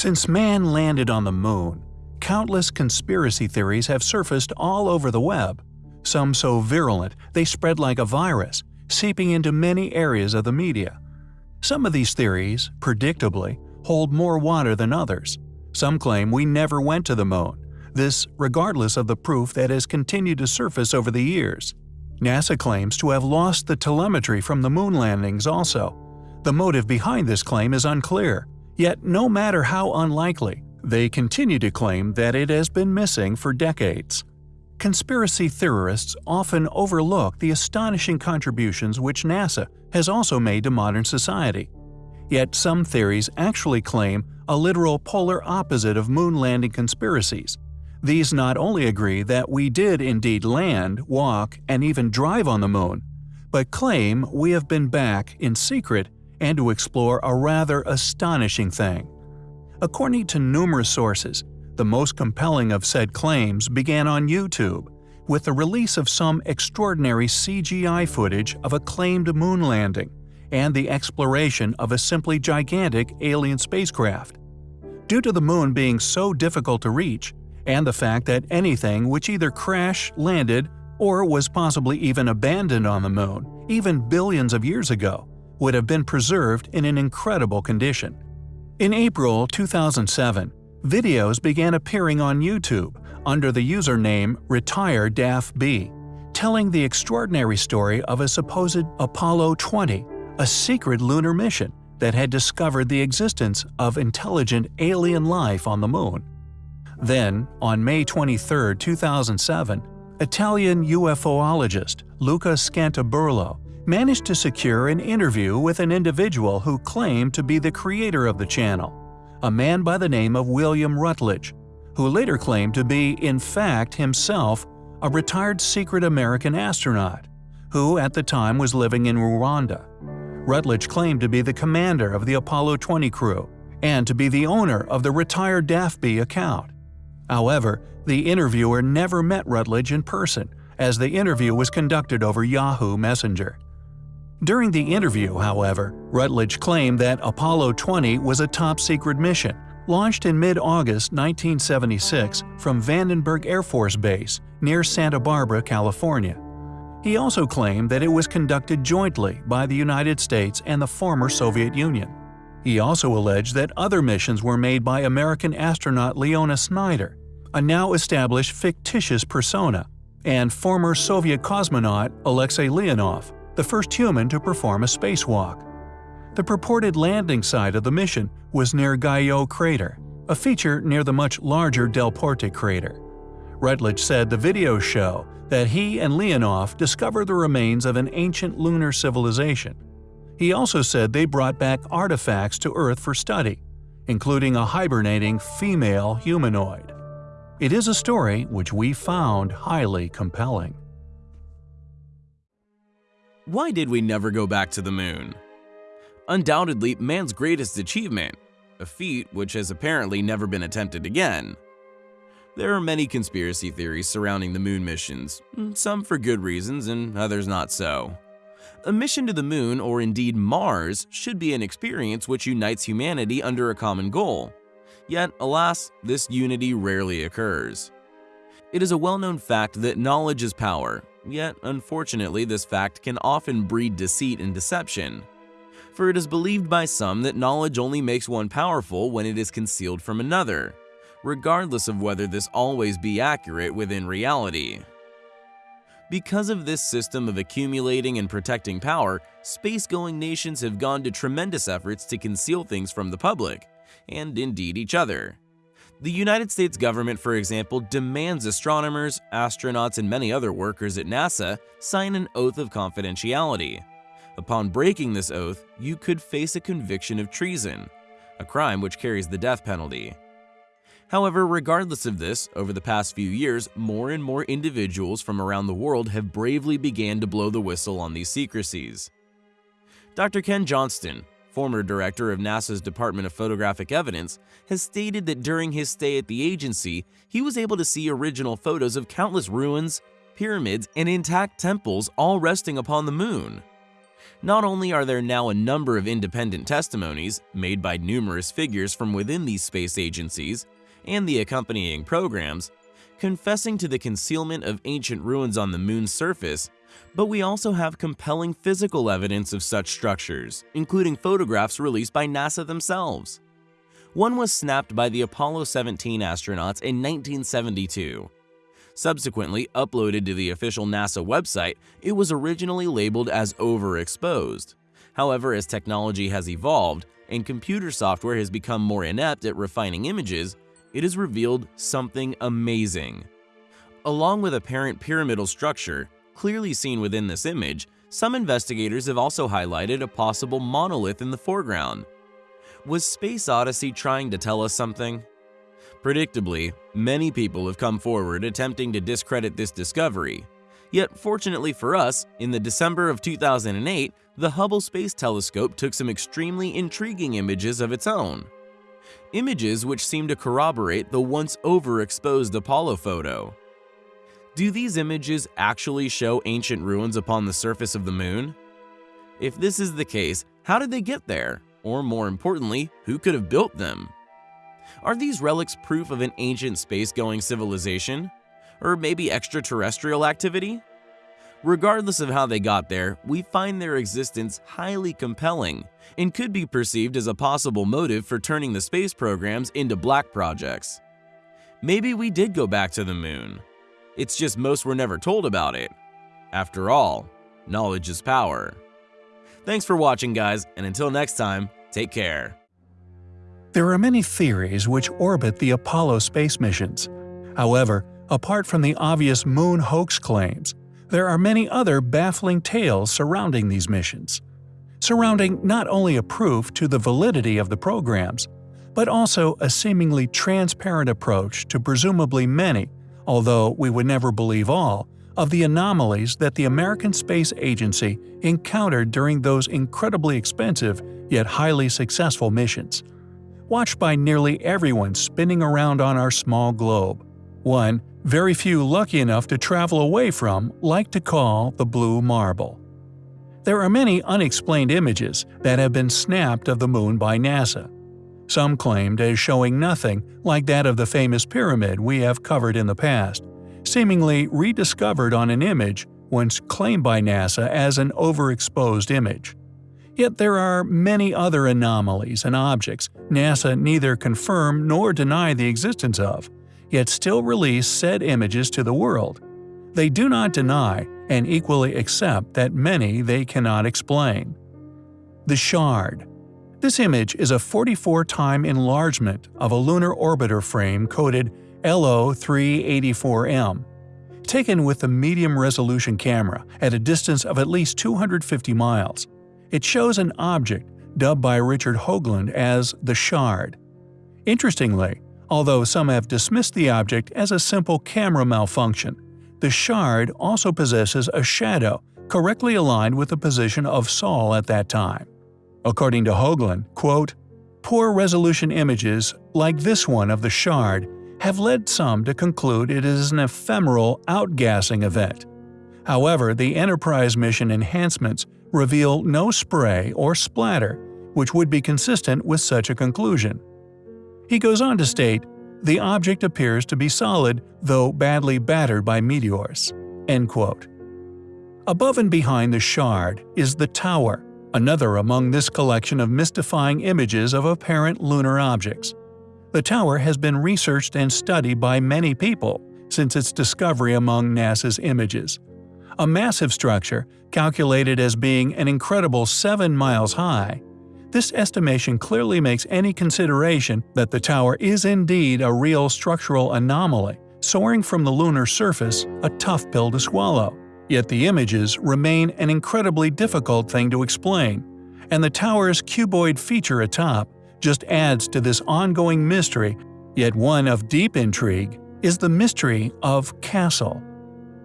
Since man landed on the moon, countless conspiracy theories have surfaced all over the web, some so virulent they spread like a virus, seeping into many areas of the media. Some of these theories, predictably, hold more water than others. Some claim we never went to the moon, this regardless of the proof that has continued to surface over the years. NASA claims to have lost the telemetry from the moon landings also. The motive behind this claim is unclear, yet no matter how unlikely, they continue to claim that it has been missing for decades. Conspiracy theorists often overlook the astonishing contributions which NASA has also made to modern society. Yet some theories actually claim a literal polar opposite of moon landing conspiracies. These not only agree that we did indeed land, walk, and even drive on the moon, but claim we have been back in secret and to explore a rather astonishing thing. According to numerous sources, the most compelling of said claims began on YouTube, with the release of some extraordinary CGI footage of a claimed moon landing and the exploration of a simply gigantic alien spacecraft. Due to the moon being so difficult to reach, and the fact that anything which either crashed, landed, or was possibly even abandoned on the moon, even billions of years ago, would have been preserved in an incredible condition. In April 2007, Videos began appearing on YouTube under the username RetireDAFB, telling the extraordinary story of a supposed Apollo 20, a secret lunar mission that had discovered the existence of intelligent alien life on the moon. Then, on May 23, 2007, Italian UFOologist Luca Scantaburlo managed to secure an interview with an individual who claimed to be the creator of the channel a man by the name of William Rutledge, who later claimed to be, in fact, himself a retired secret American astronaut, who at the time was living in Rwanda. Rutledge claimed to be the commander of the Apollo 20 crew and to be the owner of the RetireDAFB account. However, the interviewer never met Rutledge in person, as the interview was conducted over Yahoo Messenger. During the interview, however, Rutledge claimed that Apollo 20 was a top-secret mission, launched in mid-August 1976 from Vandenberg Air Force Base near Santa Barbara, California. He also claimed that it was conducted jointly by the United States and the former Soviet Union. He also alleged that other missions were made by American astronaut Leona Snyder, a now established fictitious persona, and former Soviet cosmonaut Alexei Leonov, the first human to perform a spacewalk. The purported landing site of the mission was near Guyot crater, a feature near the much larger Delporte crater. Rutledge said the videos show that he and Leonov discovered the remains of an ancient lunar civilization. He also said they brought back artifacts to Earth for study, including a hibernating female humanoid. It is a story which we found highly compelling. Why did we never go back to the moon? Undoubtedly man's greatest achievement, a feat which has apparently never been attempted again. There are many conspiracy theories surrounding the moon missions, hmm. some for good reasons and others not so. A mission to the moon, or indeed Mars, should be an experience which unites humanity under a common goal. Yet, alas, this unity rarely occurs. It is a well-known fact that knowledge is power, Yet, unfortunately, this fact can often breed deceit and deception. For it is believed by some that knowledge only makes one powerful when it is concealed from another, regardless of whether this always be accurate within reality. Because of this system of accumulating and protecting power, space-going nations have gone to tremendous efforts to conceal things from the public, and indeed each other. The United States government, for example, demands astronomers, astronauts, and many other workers at NASA sign an oath of confidentiality. Upon breaking this oath, you could face a conviction of treason, a crime which carries the death penalty. However, regardless of this, over the past few years, more and more individuals from around the world have bravely began to blow the whistle on these secrecies. Dr. Ken Johnston, former director of NASA's Department of Photographic Evidence, has stated that during his stay at the agency, he was able to see original photos of countless ruins, pyramids, and intact temples all resting upon the moon. Not only are there now a number of independent testimonies made by numerous figures from within these space agencies and the accompanying programs, confessing to the concealment of ancient ruins on the moon's surface, but we also have compelling physical evidence of such structures, including photographs released by NASA themselves. One was snapped by the Apollo 17 astronauts in 1972. Subsequently uploaded to the official NASA website, it was originally labeled as overexposed. However, as technology has evolved and computer software has become more inept at refining images, it has revealed something amazing. Along with apparent pyramidal structure, clearly seen within this image, some investigators have also highlighted a possible monolith in the foreground. Was Space Odyssey trying to tell us something? Predictably, many people have come forward attempting to discredit this discovery. Yet fortunately for us, in the December of 2008, the Hubble Space Telescope took some extremely intriguing images of its own. Images which seem to corroborate the once overexposed Apollo photo. Do these images actually show ancient ruins upon the surface of the moon? If this is the case, how did they get there? Or more importantly, who could have built them? Are these relics proof of an ancient space-going civilization? Or maybe extraterrestrial activity? Regardless of how they got there, we find their existence highly compelling and could be perceived as a possible motive for turning the space programs into black projects. Maybe we did go back to the moon. It's just most were never told about it. After all, knowledge is power. Thanks for watching guys, and until next time, take care. There are many theories which orbit the Apollo space missions. However, apart from the obvious moon hoax claims, there are many other baffling tales surrounding these missions. Surrounding not only a proof to the validity of the programs, but also a seemingly transparent approach to presumably many, although we would never believe all, of the anomalies that the American Space Agency encountered during those incredibly expensive yet highly successful missions watched by nearly everyone spinning around on our small globe. One, very few lucky enough to travel away from like to call the Blue Marble. There are many unexplained images that have been snapped of the moon by NASA. Some claimed as showing nothing like that of the famous pyramid we have covered in the past, seemingly rediscovered on an image once claimed by NASA as an overexposed image. Yet there are many other anomalies and objects NASA neither confirm nor deny the existence of, yet still release said images to the world. They do not deny and equally accept that many they cannot explain. The Shard This image is a 44-time enlargement of a lunar orbiter frame coded LO384M, taken with a medium-resolution camera at a distance of at least 250 miles. It shows an object dubbed by Richard Hoagland as the Shard. Interestingly, although some have dismissed the object as a simple camera malfunction, the Shard also possesses a shadow correctly aligned with the position of Sol at that time. According to Hoagland, quote, Poor resolution images, like this one of the Shard, have led some to conclude it is an ephemeral outgassing event. However, the Enterprise mission enhancements reveal no spray or splatter, which would be consistent with such a conclusion. He goes on to state, the object appears to be solid, though badly battered by meteors. End quote. Above and behind the shard is the tower, another among this collection of mystifying images of apparent lunar objects. The tower has been researched and studied by many people since its discovery among NASA's images a massive structure calculated as being an incredible 7 miles high. This estimation clearly makes any consideration that the tower is indeed a real structural anomaly, soaring from the lunar surface a tough pill to swallow. Yet the images remain an incredibly difficult thing to explain, and the tower's cuboid feature atop just adds to this ongoing mystery, yet one of deep intrigue, is the mystery of Castle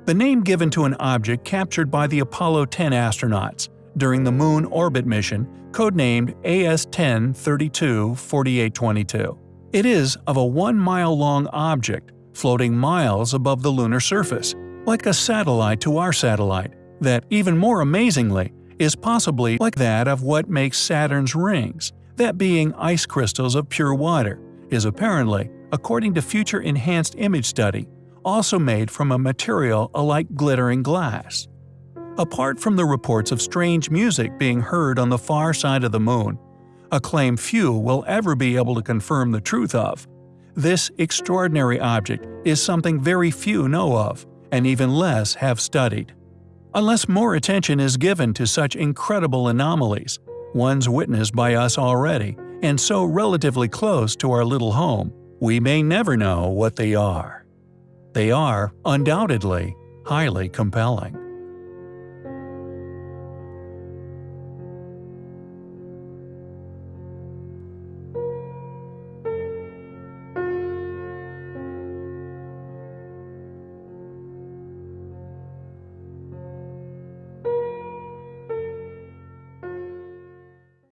the name given to an object captured by the Apollo 10 astronauts during the Moon orbit mission, codenamed AS-10 324822. It is of a one-mile-long object floating miles above the lunar surface, like a satellite to our satellite, that, even more amazingly, is possibly like that of what makes Saturn's rings, that being ice crystals of pure water, is apparently, according to future enhanced image study, also made from a material alike glittering glass. Apart from the reports of strange music being heard on the far side of the moon, a claim few will ever be able to confirm the truth of, this extraordinary object is something very few know of, and even less have studied. Unless more attention is given to such incredible anomalies, ones witnessed by us already, and so relatively close to our little home, we may never know what they are. They are, undoubtedly, highly compelling.